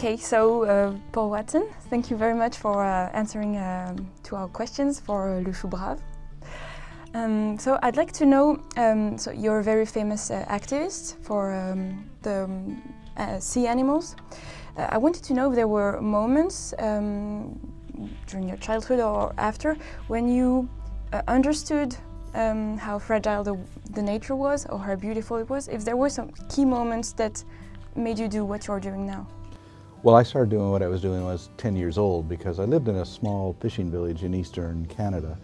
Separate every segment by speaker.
Speaker 1: Okay, so uh, Paul Watson, thank you very much for uh, answering um, to our questions for Le Chou Brave. Um, so I'd like to know, um, so you're a very famous uh, activist for um, the um, uh, sea animals. Uh, I wanted to know if there were moments um, during your childhood or after when you uh, understood how fragile the, the nature was or how beautiful it was, if there were some key moments that made you do what you're doing now.
Speaker 2: Well, I started doing what I was doing when I was 10 years old because I lived in a small fishing village in eastern Canada.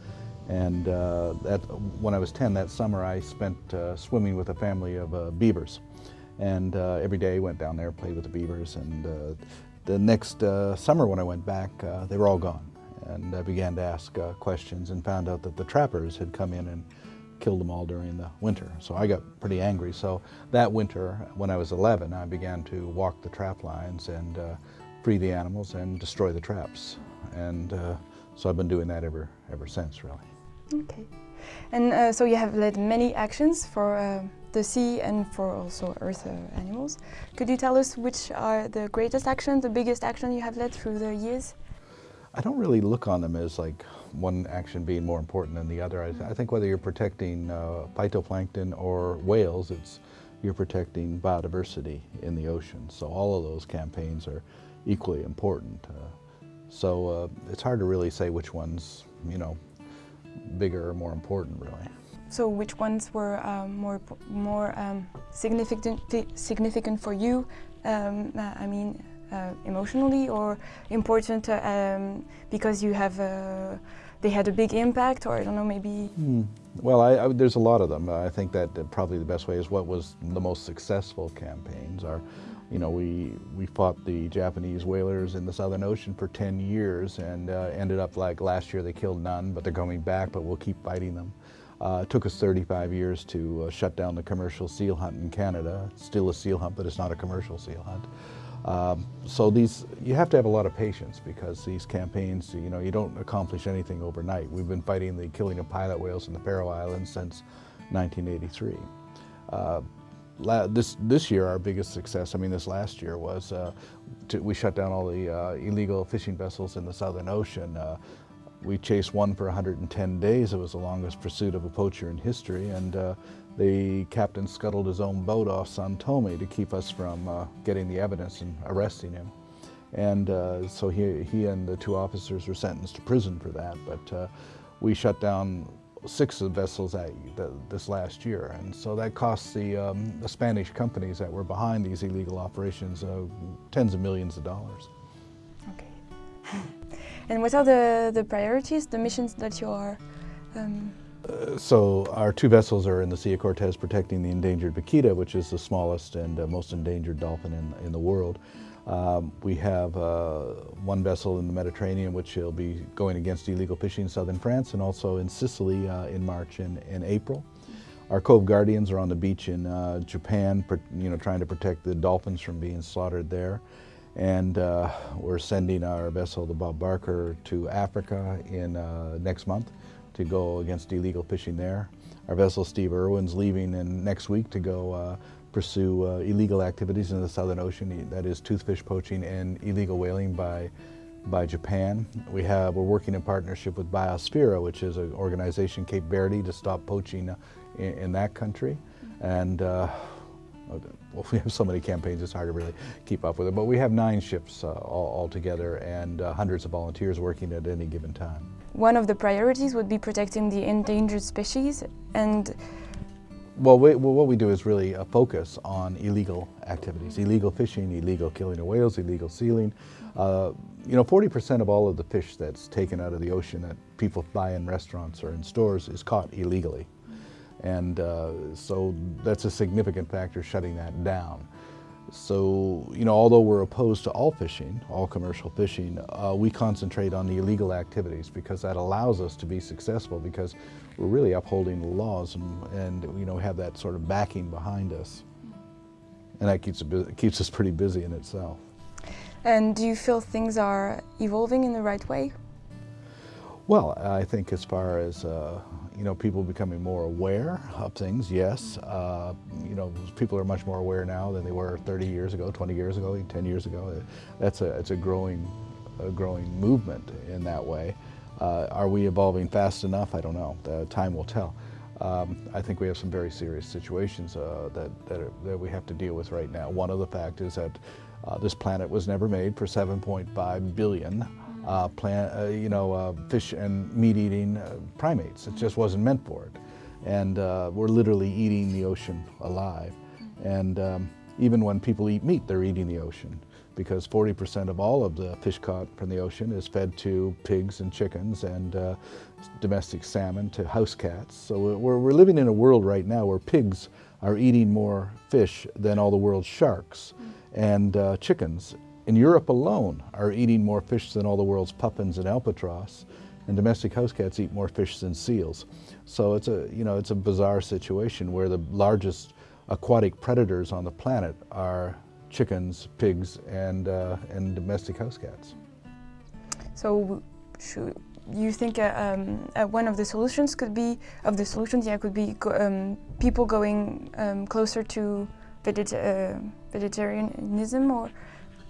Speaker 2: And uh, that, when I was 10 that summer, I spent uh, swimming with a family of uh, beavers. And uh, every day went down there, played with the beavers. And uh, the next uh, summer when I went back, they were all gone. And I began to ask questions and found out that the trappers had come in and killed them all during the winter. So I got pretty angry. So that winter, when I was 11, I began to walk the trap lines and free the animals and destroy the traps. And so I've been doing that ever, ever since, really.
Speaker 1: Okay. And uh, so you have led many actions for uh, the sea and for also earth uh, animals. Could you tell us which are the greatest action, the biggest action you have led through the years?
Speaker 2: I don't really look on them as like one action being more important than the other. I, I think whether you're protecting uh, phytoplankton or whales, it's you're protecting biodiversity in the ocean. So all of those campaigns are equally important. Uh, so uh, it's hard to really say which one's, you know, bigger or more important, really.
Speaker 1: So which ones were um, more more um, significant significant for you? Um, uh, I mean, uh, emotionally or important uh, um, because you have uh, they had a big impact, or I don't know, maybe.
Speaker 2: Hmm. Well, I, I, there's a lot of them. I think that probably the best way is what was the most successful campaigns are you know, we, we fought the Japanese whalers in the Southern Ocean for 10 years and uh, ended up like last year they killed none, but they're coming back, but we'll keep fighting them. Uh, it took us 35 years to uh, shut down the commercial seal hunt in Canada. It's still a seal hunt, but it's not a commercial seal hunt. Um, so these, you have to have a lot of patience because these campaigns, you know, you don't accomplish anything overnight. We've been fighting the killing of pilot whales in the Faroe Islands since 1983. Uh, this this year our biggest success, I mean this last year was uh, to, we shut down all the uh, illegal fishing vessels in the Southern Ocean. Uh, we chased one for 110 days. It was the longest pursuit of a poacher in history and uh, the captain scuttled his own boat off San Tome to keep us from uh, getting the evidence and arresting him. And uh, so he, he and the two officers were sentenced to prison for that. But we shut down six vessels at, the, this last year. And so that cost the, um, the, Spanish companies that were behind these illegal operations uh, tens of millions of dollars.
Speaker 1: Okay. And what are the, the priorities, the missions that you are um...
Speaker 2: so our two vessels are in the Sea of Cortez protecting the endangered vaquita, which is the smallest and uh, most endangered dolphin in, in the world. Um, we have uh, one vessel in the Mediterranean which will be going against illegal fishing in southern France and also in Sicily uh, in March and, and, April. Our Cove Guardians are on the beach in uh, Japan, you know, trying to protect the dolphins from being slaughtered there. And uh, we're sending our vessel, the Bob Barker, to Africa in next month to go against illegal fishing there. Our vessel, Steve Irwin's leaving in next week to go uh, pursue uh, illegal activities in the Southern Ocean, that is toothfish poaching and illegal whaling by, by Japan. We have, we're working in partnership with Biosphere, which is an organization, Cape Verde, to stop poaching uh, in, in that country. And uh, well, we have so many campaigns, it's hard to really keep up with it. But we have nine ships uh, all, all, together and uh, hundreds of volunteers working at any given time.
Speaker 1: One of the priorities would be protecting the endangered species and
Speaker 2: well, we, well, what we do is really a focus on illegal activities, illegal fishing, illegal killing of whales, illegal sealing. Uh, you know, 40% of all of the fish that's taken out of the ocean that people buy in restaurants or in stores is caught illegally. And uh, so that's a significant factor shutting that down. So, you know, although we're opposed to all fishing, all commercial fishing, uh, we concentrate on the illegal activities because that allows us to be successful because we're really upholding the laws and, and you know, have that sort of backing behind us. And that keeps, keeps us pretty busy in itself.
Speaker 1: And do you feel things are evolving in the right way?
Speaker 2: Well, I think as far as uh, you know, people becoming more aware of things, yes. Uh, you know, people are much more aware now than they were 30 years ago, 20 years ago, 10 years ago. That's a, it's a growing, a growing movement in that way. Uh, are we evolving fast enough? I don't know. The time will tell. Um, I think we have some very serious situations uh, that, that, are, that, we have to deal with right now. One of the fact is that uh, this planet was never made for 7.5 billion uh, plant, uh, you know, uh, fish and meat-eating uh, primates. It just wasn't meant for it. And we're literally eating the ocean alive. And um, even when people eat meat, they're eating the ocean because 40% of all of the fish caught from the ocean is fed to pigs and chickens and uh, domestic salmon to house cats. So we're, we're living in a world right now where pigs are eating more fish than all the world's sharks and uh, chickens. In Europe alone are eating more fish than all the world's puffins and albatross and domestic house cats eat more fish than seals. So it's a, you know, it's a bizarre situation where the largest aquatic predators on the planet are chickens, pigs, and, uh, and domestic house cats.
Speaker 1: So should you think uh, um, uh, one of the solutions could be, of the solutions, yeah, could be um, people going um, closer to veget uh, vegetarianism, or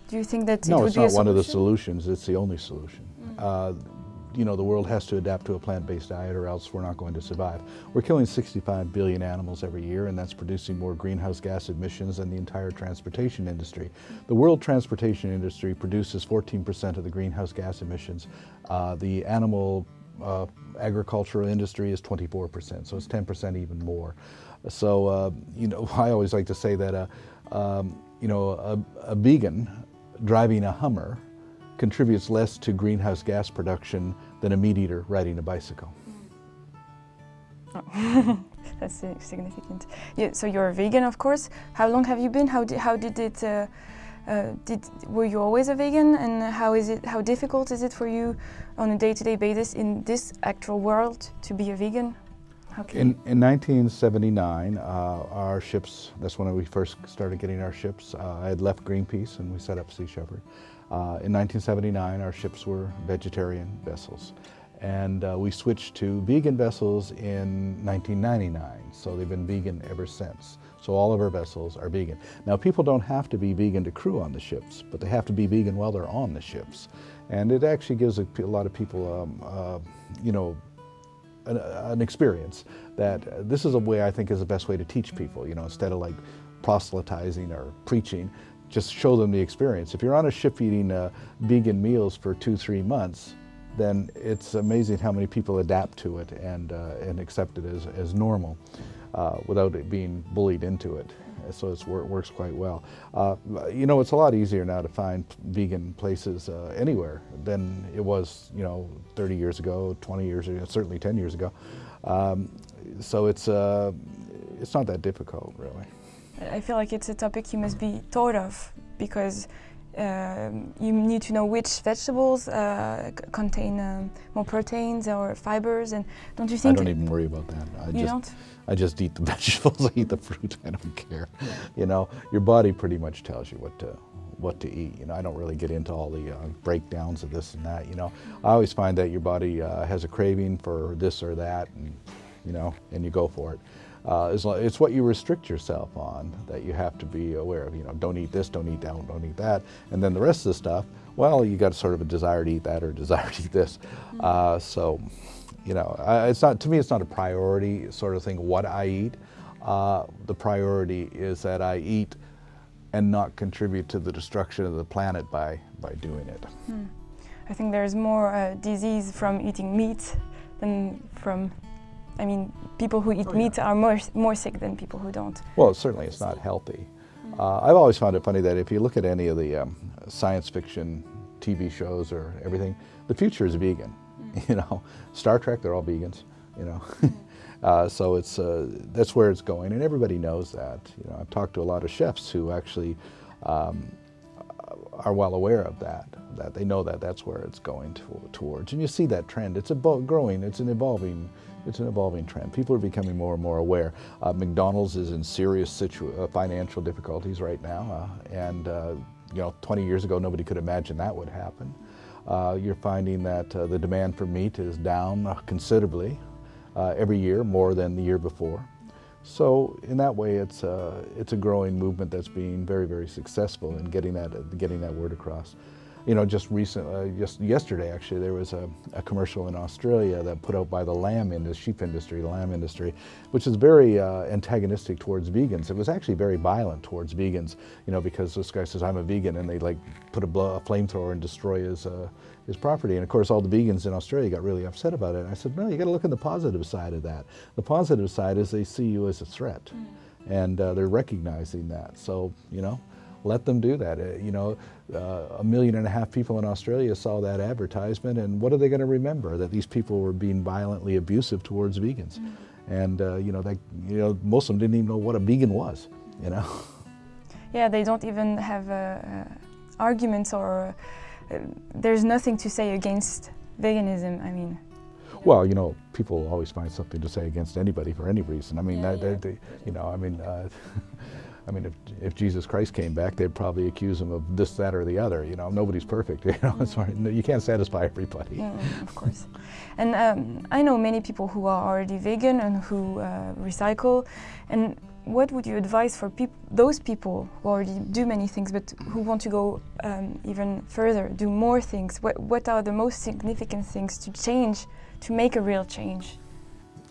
Speaker 1: do you think that
Speaker 2: no,
Speaker 1: it
Speaker 2: it's not one of the solutions. It's the only solution. Mm you know, the world has to adapt to a plant-based diet or else we're not going to survive. We're killing 65 billion animals every year and that's producing more greenhouse gas emissions than the entire transportation industry. The world transportation industry produces 14% of the greenhouse gas emissions. Uh, the animal uh, agricultural industry is 24%, so it's 10% even more. So, uh, you know, I always like to say that, uh, um, you know, a, a vegan driving a Hummer contributes less to greenhouse gas production than a meat eater riding a bicycle.
Speaker 1: Oh. That's significant. Yeah, so you're a vegan, of course. How long have you been? How did, how did it, uh, uh, did, were you always a vegan? And how is it, how difficult is it for you on a day-to-day -day basis in this actual world to be a vegan?
Speaker 2: In, in 1979, uh, our ships, that's when we first started getting our ships. Uh, I had left Greenpeace and we set up Sea Shepherd. Uh, in 1979, our ships were vegetarian vessels. And uh, we switched to vegan vessels in 1999, so they've been vegan ever since. So all of our vessels are vegan. Now people don't have to be vegan to crew on the ships, but they have to be vegan while they're on the ships. And it actually gives a, a lot of people, um, uh, you know, an, an, experience that this is a way I think is the best way to teach people, you know, instead of like proselytizing or preaching, just show them the experience. If you're on a ship eating uh, vegan meals for two, three months, then it's amazing how many people adapt to it and, uh, and accept it as, as normal uh, without it being bullied into it. So it works quite well. Uh, you know, it's a lot easier now to find vegan places uh, anywhere than it was, you know, 30 years ago, 20 years ago, certainly 10 years ago. Um, so it's, uh, it's not that difficult, really.
Speaker 1: I feel like it's a topic you must be taught of because um, you need to know which vegetables uh, contain um, more proteins or fibers and don't you think
Speaker 2: I don't even worry about that.
Speaker 1: I you
Speaker 2: just
Speaker 1: don't?
Speaker 2: I just eat the vegetables I eat the fruit I don't care. You know your body pretty much tells you what to what to eat you know? I don't really get into all the uh, breakdowns of this and that you know? I always find that your body uh, has a craving for this or that and you know and you go for it uh, it's what you restrict yourself on that you have to be aware of. You know, don't eat this, don't eat that, don't eat that. And then the rest of the stuff, well, you got sort of a desire to eat that or a desire to eat this. Mm-hmm. Uh, so, you know, it's not, to me, it's not a priority sort of thing what I eat. Uh, the priority is that I eat and not contribute to the destruction of the planet by, by doing it. Hmm.
Speaker 1: I think there's more uh, disease from eating meat than from I mean, people who eat oh, meat yeah. are more, more sick than people who don't.
Speaker 2: Well, certainly it's not healthy. Mm. Uh, I've always found it funny that if you look at any of the um, science fiction TV shows or everything, the future is vegan. Mm. You know, Star Trek, they're all vegans, you know. Mm. uh, so it's, uh, that's where it's going, and everybody knows that. You know, I've talked to a lot of chefs who actually um, are well aware of that, that they know that that's where it's going to, towards. And you see that trend. It's a growing, it's an evolving it's an evolving trend. People are becoming more and more aware. Uh, McDonald's is in serious uh, financial difficulties right now, uh, and uh, you know, 20 years ago, nobody could imagine that would happen. Uh, you're finding that uh, the demand for meat is down considerably. every year, more than the year before. So in that way, it's a, it's a growing movement that's being very, very successful in getting that, getting that word across. You know, just recent, uh, just yesterday actually, there was a, a, commercial in Australia that put out by the lamb industry, sheep industry, the lamb industry, which is very uh, antagonistic towards vegans. It was actually very violent towards vegans, you know, because this guy says, I'm a vegan, and they like put a, a flamethrower and destroy his, uh, his property. And of course, all the vegans in Australia got really upset about it. And I said, no, you got to look at the positive side of that. The positive side is they see you as a threat, mm. and uh, they're recognizing that. So, you know, let them do that. Uh, you know, uh, a million and a half people in Australia saw that advertisement, and what are they going to remember? That these people were being violently abusive towards vegans, mm. and uh, you know, they, you know, most of them didn't even know what a vegan was. You know.
Speaker 1: Yeah, they don't even have uh, uh, arguments or uh, there's nothing to say against veganism. I mean.
Speaker 2: Well, you know, people always find something to say against anybody for any reason. I mean, yeah, they, yeah. They, you know, I mean. I mean, if, if Jesus Christ came back, they'd probably accuse him of this, that, or the other. You know, nobody's perfect. You know, mm. you can't satisfy everybody.
Speaker 1: Of course. And um, I know many people who are already vegan and who uh, recycle. And what would you advise for peop those people who already do many things, but who want to go um, even further, do more things? What, what are the most significant things to change, to make a real change?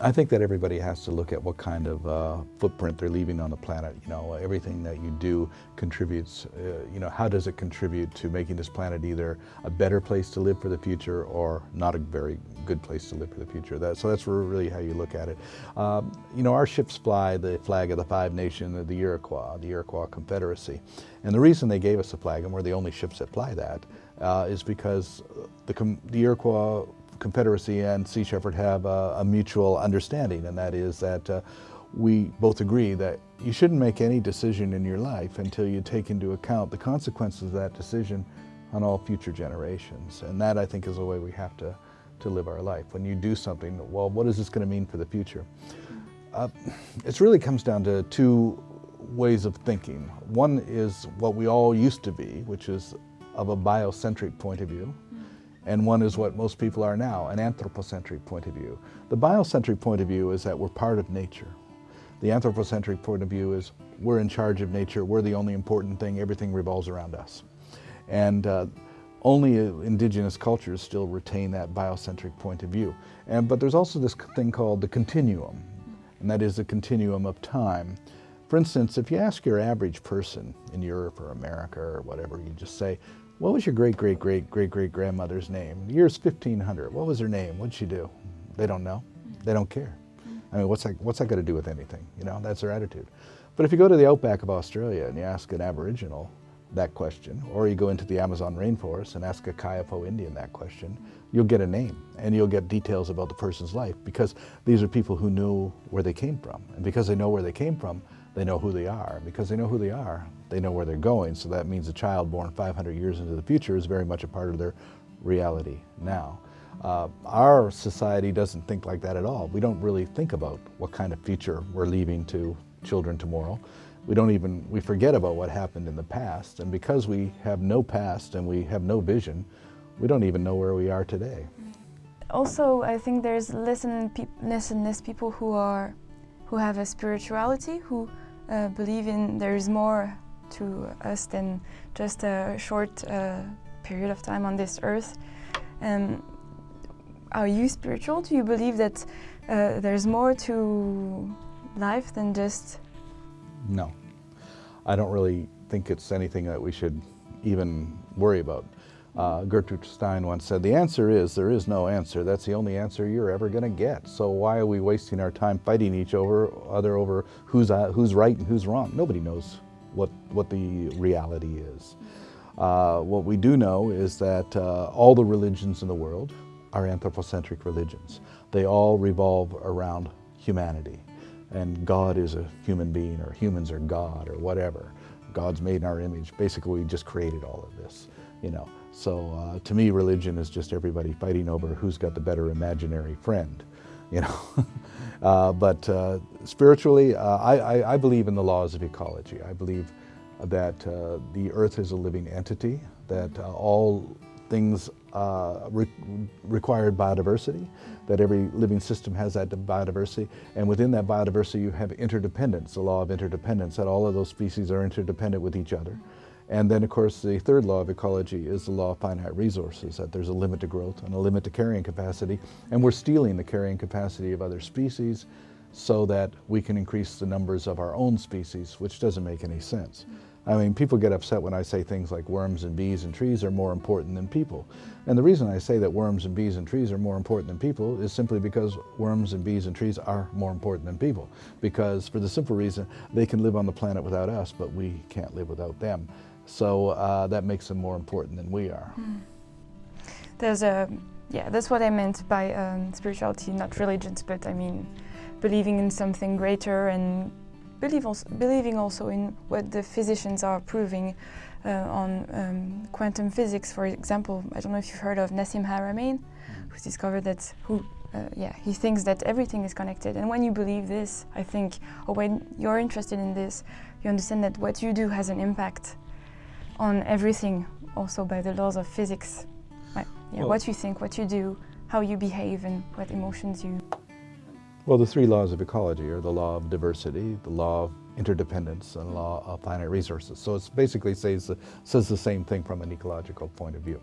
Speaker 2: I think that everybody has to look at what kind of uh, footprint they're leaving on the planet. You know, everything that you do contributes, uh, you know, how does it contribute to making this planet either a better place to live for the future or not a very good place to live for the future. That, so that's really how you look at it. Um, you know, our ships fly the flag of the five nations of the Iroquois, the Iroquois Confederacy. And the reason they gave us the flag, and we're the only ships that fly that, uh, is because the, the Iroquois Confederacy and Sea Shepherd have a, a mutual understanding, and that is that uh, we both agree that you shouldn't make any decision in your life until you take into account the consequences of that decision on all future generations. And that, I think, is the way we have to, to live our life. When you do something, well, what is this going to mean for the future? Uh, it really comes down to two ways of thinking. One is what we all used to be, which is of a biocentric point of view, and one is what most people are now, an anthropocentric point of view. The biocentric point of view is that we're part of nature. The anthropocentric point of view is we're in charge of nature, we're the only important thing, everything revolves around us. And uh, only indigenous cultures still retain that biocentric point of view. And, but there's also this thing called the continuum, and that is the continuum of time. For instance, if you ask your average person in Europe or America or whatever, you just say, what was your great, great, great, great, great grandmother's name? The year's 1500. What was her name? What'd she do? They don't know. They don't care. Mm-hmm. I mean, what's that, what's that got to do with anything? You know, that's their attitude. But if you go to the outback of Australia and you ask an Aboriginal that question, or you go into the Amazon rainforest and ask a Kayapo Indian that question, you'll get a name and you'll get details about the person's life because these are people who knew where they came from. And because they know where they came from, they know who they are. Because they know who they are, they know where they're going. So that means a child born 500 years into the future is very much a part of their reality now. Uh, our society doesn't think like that at all. We don't really think about what kind of future we're leaving to children tomorrow. We don't even, we forget about what happened in the past. And because we have no past and we have no vision, we don't even know where we are today.
Speaker 1: Also, I think there's less and, less, and less people who are, who have a spirituality, who uh, believe in there is more to us than just a short uh, period of time on this earth. Um, are you spiritual? Do you believe that uh, there's more to life than just...
Speaker 2: No. I don't really think it's anything that we should even worry about. Uh, Gertrude Stein once said, the answer is there is no answer. That's the only answer you're ever going to get. So why are we wasting our time fighting each over, other over who's, uh, who's right and who's wrong? Nobody knows what, what the reality is. Uh, what we do know is that uh, all the religions in the world are anthropocentric religions. They all revolve around humanity. And God is a human being, or humans are God, or whatever. God's made in our image. Basically, we just created all of this, you know. So uh, to me, religion is just everybody fighting over who's got the better imaginary friend, you know. uh, but uh, spiritually, uh, I, I, I, believe in the laws of ecology. I believe that uh, the earth is a living entity, that uh, all things re required biodiversity, that every living system has that biodiversity, and within that biodiversity you have interdependence, the law of interdependence, that all of those species are interdependent with each other. And then, of course, the third law of ecology is the law of finite resources, that there's a limit to growth and a limit to carrying capacity, and we're stealing the carrying capacity of other species so that we can increase the numbers of our own species, which doesn't make any sense. I mean, people get upset when I say things like worms and bees and trees are more important than people. And the reason I say that worms and bees and trees are more important than people is simply because worms and bees and trees are more important than people. Because for the simple reason, they can live on the planet without us, but we can't live without them. So uh, that makes them more important than we are. Mm.
Speaker 1: There's a, yeah, that's what I meant by um, spirituality, not religions, but I mean, believing in something greater and believe also, believing also in what the physicians are proving uh, on um, quantum physics, for example. I don't know if you've heard of Nassim Haramein, mm-hmm. who's discovered that, who, uh, yeah, he thinks that everything is connected. And when you believe this, I think, or when you're interested in this, you understand that what you do has an impact on everything, also by the laws of physics. Right. Yeah, well, what you think, what you do, how you behave, and what emotions you.
Speaker 2: Well, the three laws of ecology are the law of diversity, the law of interdependence, and the law of finite resources. So it basically says the, says the same thing from an ecological point of view,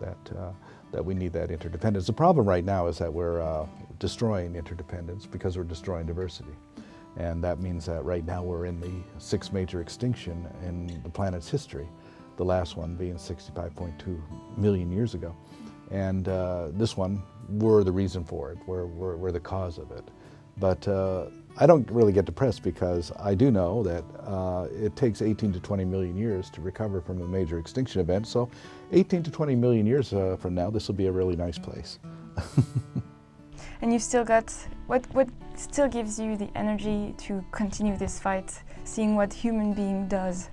Speaker 2: that, uh, that we need that interdependence. The problem right now is that we're uh, destroying interdependence because we're destroying diversity. And that means that right now we're in the sixth major extinction in the planet's history, the last one being 65.2 million years ago. And uh, this one, we're the reason for it, we're, we're, we're the cause of it. But uh, I don't really get depressed because I do know that uh, it takes 18 to 20 million years to recover from a major extinction event. So 18 to 20 million years uh, from now, this will be a really nice place.
Speaker 1: and you've still got what what still gives you the energy to continue this fight, seeing what human being does.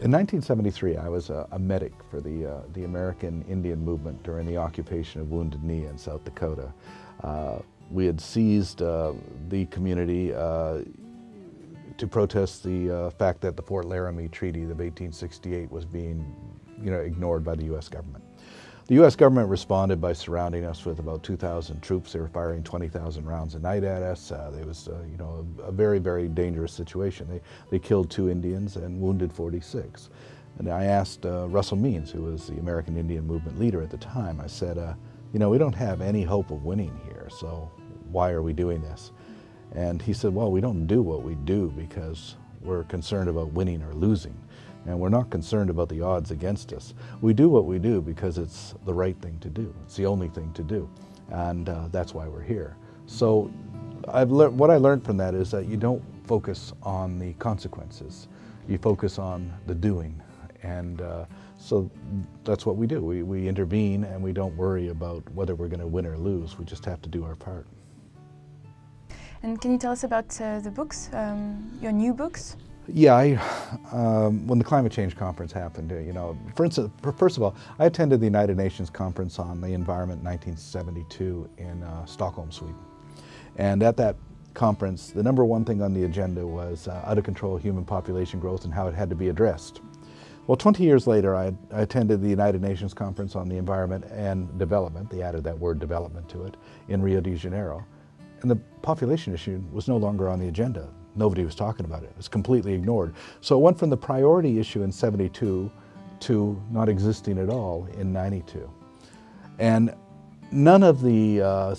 Speaker 2: In 1973, I was a, a medic for the uh, the American Indian movement during the occupation of Wounded Knee in South Dakota. Uh, we had seized uh, the community uh, to protest the uh, fact that the Fort Laramie Treaty of 1868 was being, you know, ignored by the U.S. government. The U.S. government responded by surrounding us with about 2,000 troops. They were firing 20,000 rounds a night at us. Uh, it was, uh, you know, a, a, very, very dangerous situation. They, they killed two Indians and wounded 46. And I asked uh, Russell Means, who was the American Indian Movement leader at the time, I said, uh, you know, we don't have any hope of winning here, so why are we doing this? And he said, well, we don't do what we do because we're concerned about winning or losing and we're not concerned about the odds against us. We do what we do because it's the right thing to do. It's the only thing to do, and uh, that's why we're here. So I've learned what I learned from that is that you don't focus on the consequences. You focus on the doing, and uh, so that's what we do. We, we intervene and we don't worry about whether we're going to win or lose. We just have to do our part.
Speaker 1: And can you tell us about uh, the books, um, your new books?
Speaker 2: Yeah, I, um, when the climate change conference happened, you know, for instance, first of all, I attended the United Nations conference on the environment in 1972 in uh, Stockholm, Sweden. And at that conference, the number one thing on the agenda was uh, out of control human population growth and how it had to be addressed. Well, 20 years later, I, I attended the United Nations conference on the environment and development, they added that word development to it, in Rio de Janeiro. And the population issue was no longer on the agenda nobody was talking about it. It was completely ignored. So it went from the priority issue in 72 to not existing at all in 92. And none of the uh,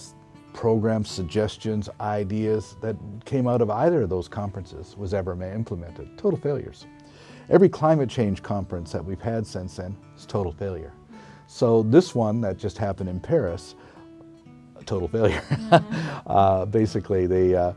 Speaker 2: programs, suggestions, ideas that came out of either of those conferences was ever implemented. Total failures. Every climate change conference that we've had since then is total failure. So this one that just happened in Paris, total failure. Mm -hmm. uh, basically, they uh,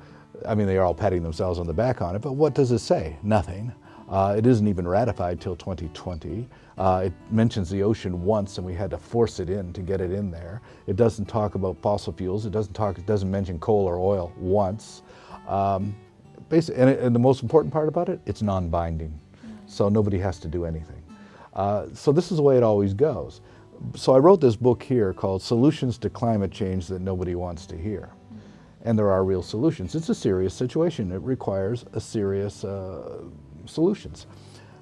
Speaker 2: I mean, they are all patting themselves on the back on it, but what does it say? Nothing. Uh, it isn't even ratified till 2020. Uh, it mentions the ocean once and we had to force it in to get it in there. It doesn't talk about fossil fuels. It doesn't talk, it doesn't mention coal or oil once. Um, and, it, and, the most important part about it, it's non-binding. So nobody has to do anything. Uh, so this is the way it always goes. So I wrote this book here called Solutions to Climate Change That Nobody Wants to Hear and there are real solutions. It's a serious situation. It requires a serious uh, solutions.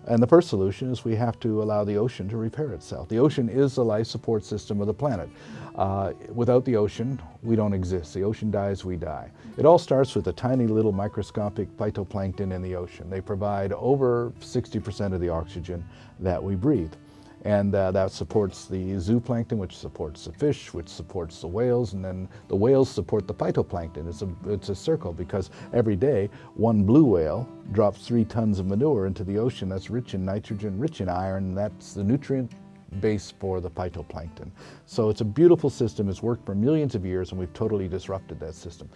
Speaker 2: And the first solution is we have to allow the ocean to repair itself. The ocean is the life support system of the planet. Uh, without the ocean, we don't exist. The ocean dies, we die. It all starts with a tiny little microscopic phytoplankton in the ocean. They provide over 60% of the oxygen that we breathe. And uh, that supports the zooplankton, which supports the fish, which supports the whales, and then the whales support the phytoplankton. It's a, it's a circle because every day one blue whale drops three tons of manure into the ocean that's rich in nitrogen, rich in iron, that's the nutrient base for the phytoplankton. So it's a beautiful system. It's worked for millions of years, and we've totally disrupted that system.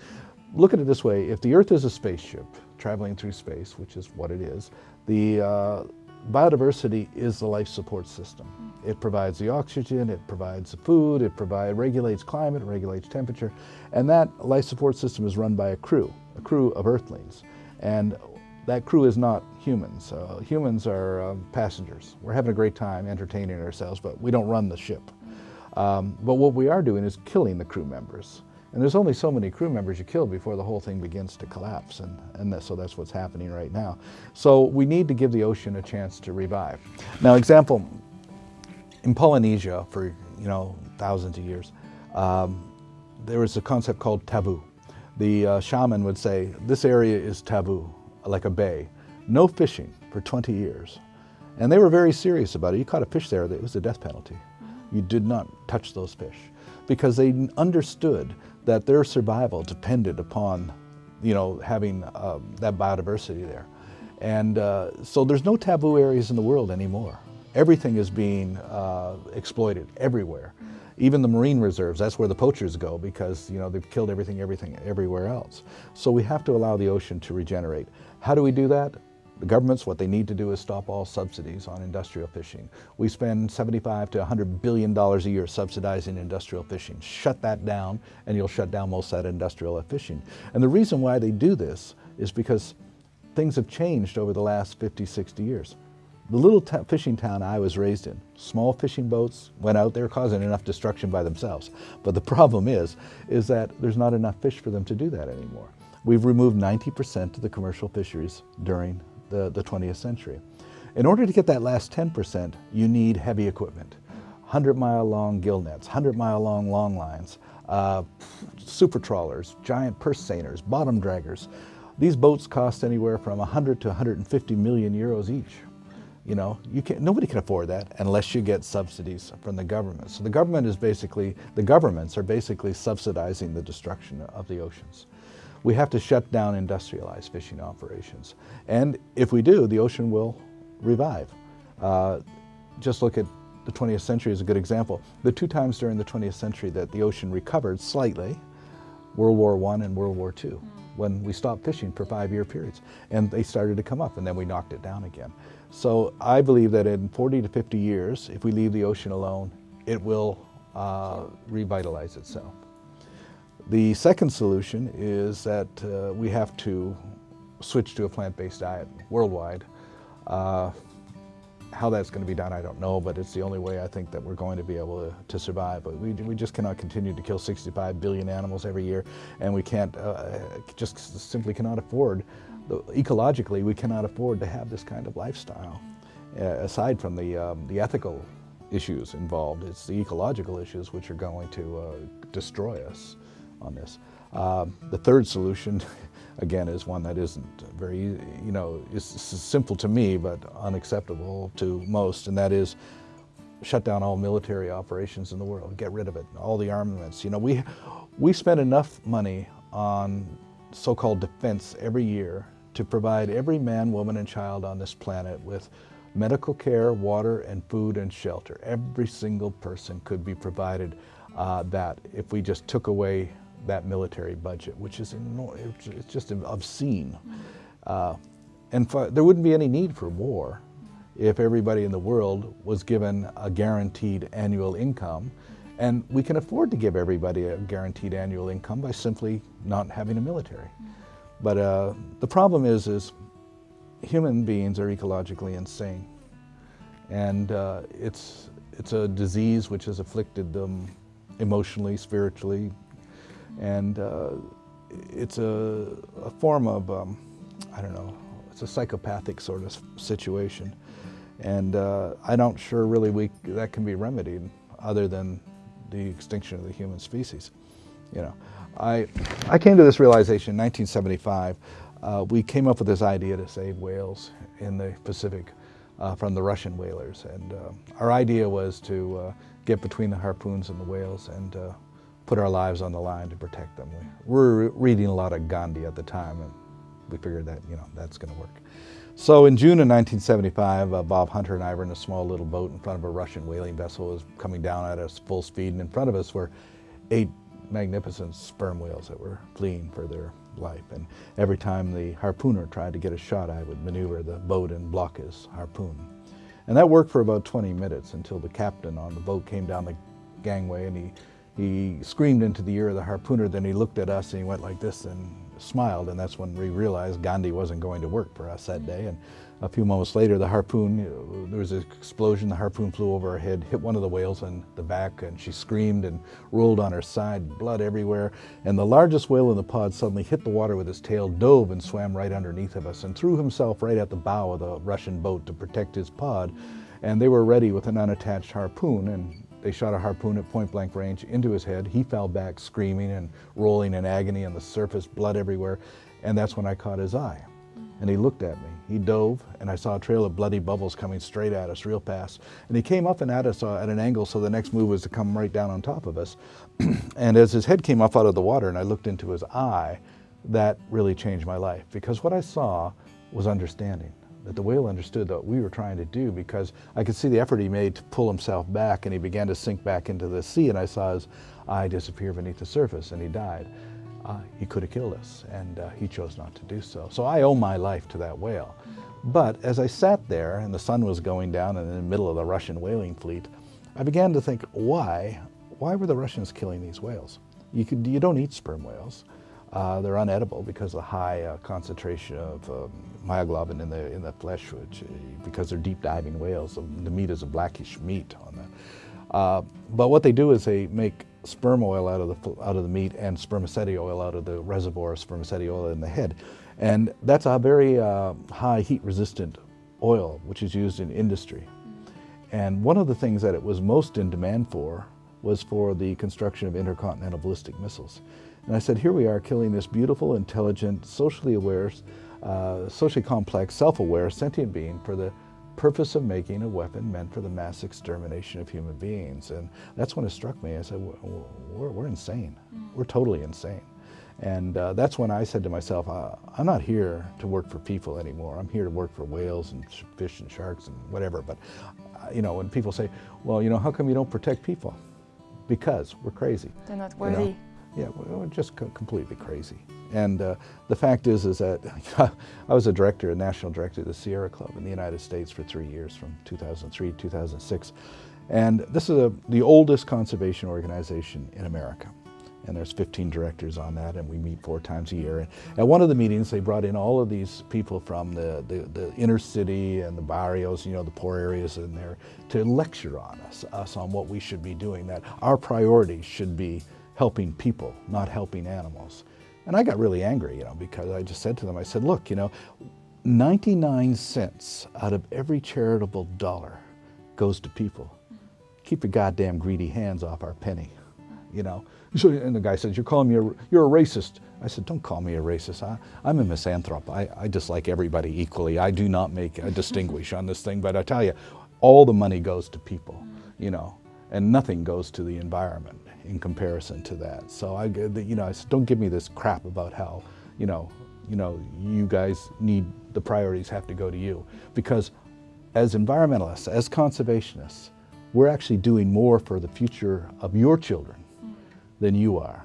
Speaker 2: Look at it this way. If the Earth is a spaceship traveling through space, which is what it is, the uh, biodiversity is the life support system. It provides the oxygen, it provides the food, it provide, regulates climate, regulates temperature, and that life support system is run by a crew, a crew of earthlings. And that crew is not humans. Uh, humans are um, passengers. We're having a great time entertaining ourselves, but we don't run the ship. Um, but what we are doing is killing the crew members. And there's only so many crew members you kill before the whole thing begins to collapse, and, and that, so that's what's happening right now. So we need to give the ocean a chance to revive. Now, example, in Polynesia for you know thousands of years, um, there was a concept called taboo. The uh, shaman would say, this area is taboo, like a bay. No fishing for 20 years. And they were very serious about it. You caught a fish there, it was a death penalty. You did not touch those fish because they understood that their survival depended upon, you know, having uh, that biodiversity there. And uh, so there's no taboo areas in the world anymore. Everything is being uh, exploited everywhere. Even the marine reserves, that's where the poachers go because, you know, they've killed everything, everything, everywhere else. So we have to allow the ocean to regenerate. How do we do that? The governments, what they need to do is stop all subsidies on industrial fishing. We spend 75 to 100 billion dollars a year subsidizing industrial fishing. Shut that down and you'll shut down most of that industrial fishing. And the reason why they do this is because things have changed over the last 50, 60 years. The little fishing town I was raised in, small fishing boats went out there causing enough destruction by themselves. But the problem is, is that there's not enough fish for them to do that anymore. We've removed 90% of the commercial fisheries during the, the 20th century. In order to get that last 10%, you need heavy equipment. 100 mile long gill nets, 100 mile long long lines, uh, super trawlers, giant purse seiners, bottom draggers. These boats cost anywhere from 100 to 150 million euros each. You know, you can't, nobody can afford that unless you get subsidies from the government. So the government is basically, the governments are basically subsidizing the destruction of the oceans we have to shut down industrialized fishing operations. And if we do, the ocean will revive. Uh, just look at the 20th century as a good example. The two times during the 20th century that the ocean recovered slightly, World War I and World War II, when we stopped fishing for five-year periods. And they started to come up, and then we knocked it down again. So I believe that in 40 to 50 years, if we leave the ocean alone, it will uh, revitalize itself. The second solution is that uh, we have to switch to a plant-based diet worldwide. Uh, how that's going to be done, I don't know, but it's the only way I think that we're going to be able to, to survive. But we, we just cannot continue to kill 65 billion animals every year, and we can't, uh, just simply cannot afford, ecologically, we cannot afford to have this kind of lifestyle. Uh, aside from the, um, the ethical issues involved, it's the ecological issues which are going to uh, destroy us on this. Um, the third solution, again, is one that isn't very, you know, it's simple to me, but unacceptable to most, and that is shut down all military operations in the world, get rid of it, all the armaments. You know, we, we spend enough money on so-called defense every year to provide every man, woman, and child on this planet with medical care, water, and food and shelter. Every single person could be provided uh, that if we just took away that military budget, which is it's just obscene. Uh, and for, there wouldn't be any need for war if everybody in the world was given a guaranteed annual income. And we can afford to give everybody a guaranteed annual income by simply not having a military. But uh, the problem is, is human beings are ecologically insane. And uh, it's, it's a disease which has afflicted them emotionally, spiritually, and uh, it's a, a, form of, um, I don't know, it's a psychopathic sort of situation. And uh, I don't sure really we, that can be remedied other than the extinction of the human species. You know, I, I came to this realization in 1975. Uh, we came up with this idea to save whales in the Pacific uh, from the Russian whalers. And uh, our idea was to uh, get between the harpoons and the whales and uh, put our lives on the line to protect them. We were reading a lot of Gandhi at the time and we figured that, you know, that's going to work. So in June of 1975, uh, Bob Hunter and I were in a small little boat in front of a Russian whaling vessel. It was coming down at us full speed, and in front of us were eight magnificent sperm whales that were fleeing for their life. And every time the harpooner tried to get a shot, I would maneuver the boat and block his harpoon. And that worked for about 20 minutes until the captain on the boat came down the gangway and he, he screamed into the ear of the harpooner. Then he looked at us and he went like this and smiled. And that's when we realized Gandhi wasn't going to work for us that day. And a few moments later, the harpoon, there was an explosion, the harpoon flew over her head, hit one of the whales in the back, and she screamed and rolled on her side, blood everywhere. And the largest whale in the pod suddenly hit the water with his tail, dove and swam right underneath of us, and threw himself right at the bow of the Russian boat to protect his pod. And they were ready with an unattached harpoon, and they shot a harpoon at point blank range into his head. He fell back screaming and rolling in agony on the surface, blood everywhere. And that's when I caught his eye and he looked at me. He dove, and I saw a trail of bloody bubbles coming straight at us real fast. And he came up and at us uh, at an angle, so the next move was to come right down on top of us. and as his head came up out of the water and I looked into his eye, that really changed my life because what I saw was understanding that the whale understood what we were trying to do because I could see the effort he made to pull himself back and he began to sink back into the sea and I saw his eye disappear beneath the surface and he died uh, he could have killed us, and uh, he chose not to do so. So I owe my life to that whale. But as I sat there and the sun was going down and in the middle of the Russian whaling fleet, I began to think, why? Why were the Russians killing these whales? You, could, you don't eat sperm whales. Uh, they're unedible because of the high uh, concentration of um, myoglobin in the, in the flesh, which, uh, because they're deep diving whales. The meat is a blackish meat on that. Uh, but what they do is they make sperm oil out of the, out of the meat and spermaceti oil out of the reservoir of spermaceti oil in the head. And that's a very uh, high heat resistant oil, which is used in industry. And one of the things that it was most in demand for was for the construction of intercontinental ballistic missiles. And I said, here we are killing this beautiful, intelligent, socially aware, uh, socially complex, self-aware, sentient being for the purpose of making a weapon meant for the mass extermination of human beings. And that's when it struck me. I said, we're, we're insane. Mm. We're totally insane. And uh, that's when I said to myself, uh, I'm not here to work for people anymore. I'm here to work for whales and fish and sharks and whatever. But, uh, you know, when people say, well, you know, how come you don't protect people? Because we're crazy.
Speaker 1: They're not worthy. You know?
Speaker 2: Yeah, just completely crazy. And uh, the fact is, is that I was a director, a national director of the Sierra Club in the United States for three years, from 2003 to 2006. And this is a, the oldest conservation organization in America. And there's 15 directors on that, and we meet four times a year. And at one of the meetings, they brought in all of these people from the, the, the inner city and the barrios, you know, the poor areas in there, to lecture on us, us on what we should be doing, that our priorities should be helping people, not helping animals. And I got really angry, you know, because I just said to them, I said, look, you know, 99 cents out of every charitable dollar goes to people. Keep your goddamn greedy hands off our penny, you know. So, and the guy says, you're calling me a, you're a racist. I said, don't call me a racist. I, am a misanthrope. I, I dislike everybody equally. I do not make a distinguish on this thing, but I tell you, all the money goes to people, you know, and nothing goes to the environment in comparison to that. So I, you know, I said, don't give me this crap about how, you know, you know, you guys need the priorities have to go to you because as environmentalists, as conservationists, we're actually doing more for the future of your children than you are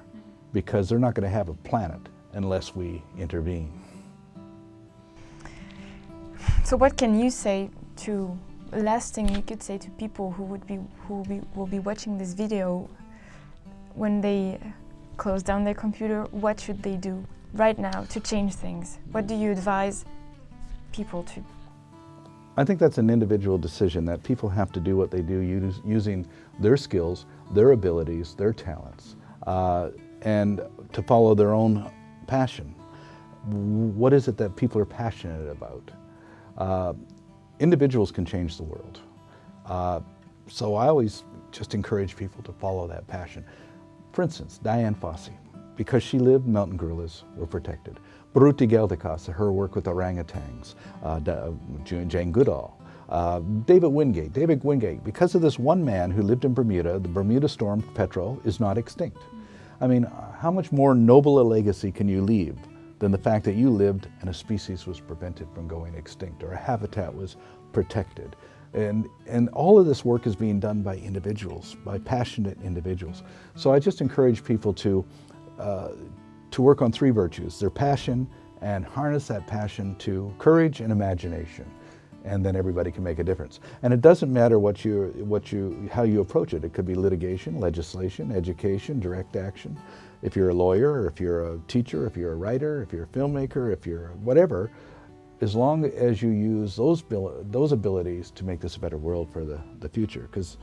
Speaker 2: because they're not going to have a planet unless we intervene.
Speaker 1: So what can you say to last thing you could say to people who would be who be, will be watching this video when they close down their computer, what should they do right now to change things? What do you advise people to?
Speaker 2: I think that's an individual decision that people have to do what they do use, using their skills, their abilities, their talents, uh, and to follow their own passion. What is it that people are passionate about? Uh, individuals can change the world. Uh, so I always just encourage people to follow that passion. For instance, Dian Fossey, because she lived, mountain gorillas were protected. Biruté Galdikas, her work with orangutans, uh, Jane Goodall, uh, David Wingate. David Wingate, because of this one man who lived in Bermuda, the Bermuda storm petrel is not extinct. I mean, how much more noble a legacy can you leave than the fact that you lived and a species was prevented from going extinct or a habitat was protected? And, and all of this work is being done by individuals, by passionate individuals. So I just encourage people to, uh, to work on three virtues, their passion and harness that passion to courage and imagination and then everybody can make a difference. And it doesn't matter what you, what you, how you approach it. It could be litigation, legislation, education, direct action. If you're a lawyer, if you're a teacher, if you're a writer, if you're a filmmaker, if you're whatever, as long as you use those, those abilities to make this a better world for the, the future. Because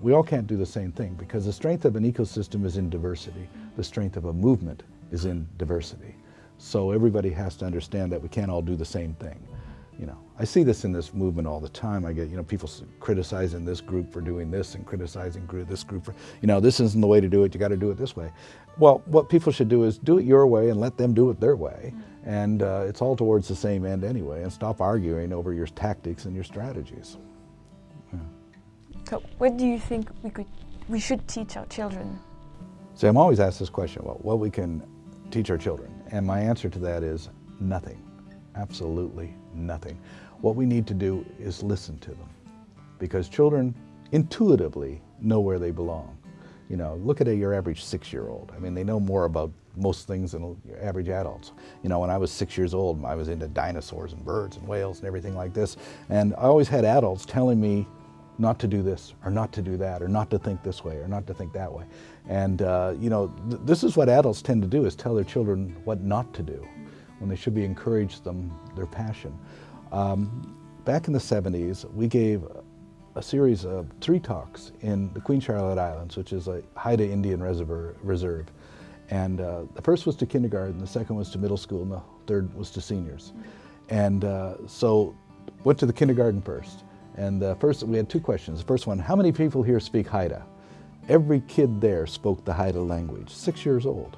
Speaker 2: we all can't do the same thing because the strength of an ecosystem is in diversity. The strength of a movement is in diversity. So everybody has to understand that we can't all do the same thing. You know, I see this in this movement all the time. I get, you know, people criticizing this group for doing this and criticizing this group for, you know, this isn't the way to do it, you got to do it this way. Well, what people should do is do it your way and let them do it their way. And uh, it's all towards the same end anyway, and stop arguing over your tactics and your strategies.
Speaker 1: Yeah. So what do you think we, could, we should teach our children?
Speaker 2: See, I'm always asked this question, well, what we can teach our children. And my answer to that is nothing. Absolutely nothing. What we need to do is listen to them because children intuitively know where they belong. You know, look at your average six-year-old. I mean, they know more about most things than average adults. You know, when I was six years old, I was into dinosaurs and birds and whales and everything like this. And I always had adults telling me not to do this or not to do that or not to think this way or not to think that way. And, uh, you know, th this is what adults tend to do is tell their children what not to do when they should be encouraged them, their passion. Um, back in the 70s, we gave a series of three talks in the Queen Charlotte Islands, which is a Haida Indian reserve. And uh, the first was to kindergarten, the second was to middle school, and the third was to seniors. And uh, so went to the kindergarten first. And the first, we had two questions. The first one, how many people here speak Haida? Every kid there spoke the Haida language, six years old.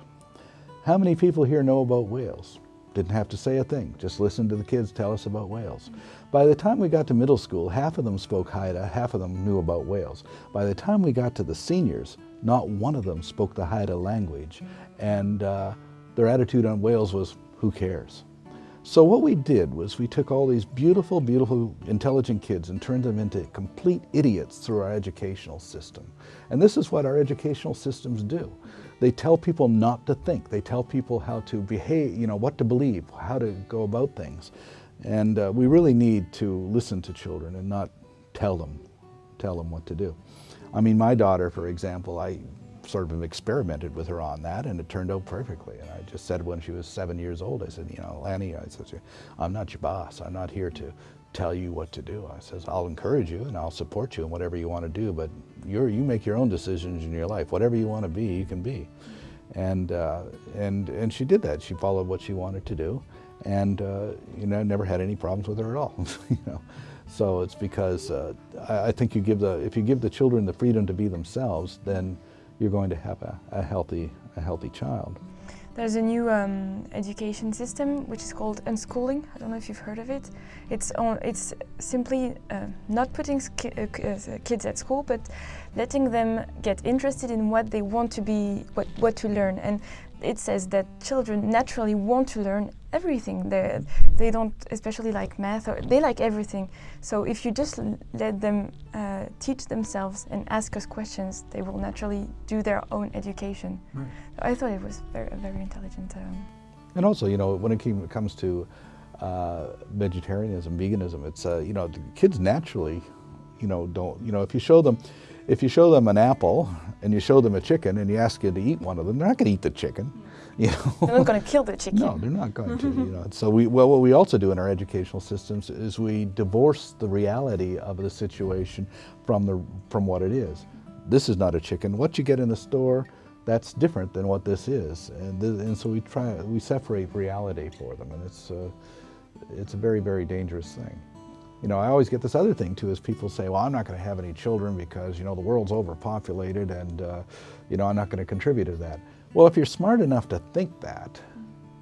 Speaker 2: How many people here know about whales? Didn't have to say a thing, just listen to the kids tell us about whales. By the time we got to middle school, half of them spoke Haida, half of them knew about whales. By the time we got to the seniors, not one of them spoke the Haida language, and uh, their attitude on whales was, who cares? So what we did was we took all these beautiful, beautiful, intelligent kids and turned them into complete idiots through our educational system. And this is what our educational systems do. They tell people not to think. They tell people how to behave, you know, what to believe, how to go about things. And uh, we really need to listen to children and not tell them, tell them what to do. I mean, my daughter, for example, I sort of experimented with her on that and it turned out perfectly. And I just said when she was seven years old, I said, you know, Lani, I said, I'm not your boss. I'm not here to tell you what to do. I says, I'll encourage you and I'll support you in whatever you want to do, but you're, you make your own decisions in your life. Whatever you want to be, you can be. And, uh, and, and she did that. She followed what she wanted to do. And, uh, you know, never had any problems with her at all, you know. So it's because uh, I, I think you give the, if you give the children the freedom to be themselves, then you're going to have a, a healthy, a healthy child.
Speaker 1: There's a new um, education system which is called unschooling. I don't know if you've heard of it. It's, on, it's simply uh, not putting uh, uh, kids at school, but letting them get interested in what they want to be, what, what to learn. And it says that children naturally want to learn everything. They, they don't especially like math, or they like everything. So if you just let them uh, teach themselves and ask us questions, they will naturally do their own education. Right. So I thought it was very, very intelligent. Um,
Speaker 2: and also, you know, when it, came, comes to uh, vegetarianism, veganism, it's, uh, you know, the kids naturally, you know, don't, you know, if you show them, if you show them an apple and you show them a chicken and you ask you to eat one of them, they're not going to eat the chicken.
Speaker 1: You know? They're not going to kill the chicken.
Speaker 2: No, they're not going to. You know, so we well, what we also do in our educational systems is we divorce the reality of the situation from the from what it is. This is not a chicken. What you get in the store, that's different than what this is, and th and so we try we separate reality for them, and it's uh, it's a very very dangerous thing. You know, I always get this other thing too, is people say, well, I'm not going to have any children because, you know, the world's overpopulated and, uh, you know, I'm not going to contribute to that. Well, if you're smart enough to think that,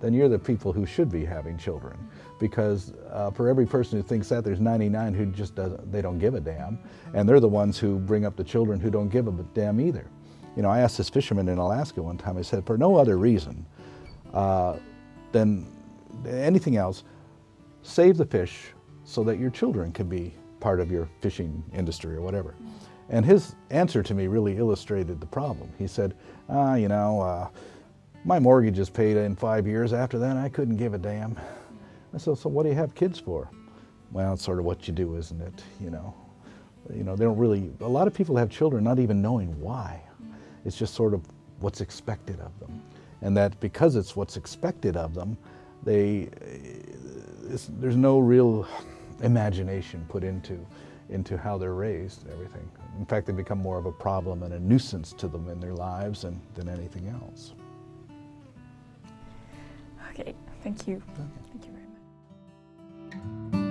Speaker 2: then you're the people who should be having children. Because uh, for every person who thinks that, there's 99 who just doesn't, they don't give a damn. And they're the ones who bring up the children who don't give a damn either. You know, I asked this fisherman in Alaska one time, I said, for no other reason uh, than anything else, save the fish so that your children can be part of your fishing industry or whatever. And his answer to me really illustrated the problem. He said, ah, you know, uh, my mortgage is paid in five years. After that, I couldn't give a damn. I said, so what do you have kids for? Well, it's sort of what you do, isn't it? You know, you know, they don't really, a lot of people have children not even knowing why. It's just sort of what's expected of them. And that because it's what's expected of them, they, there's no real imagination put into, into how they're raised and everything. In fact, they become more of a problem and a nuisance to them in their lives and, than anything else.
Speaker 1: Okay, thank you. Okay. Thank you very much.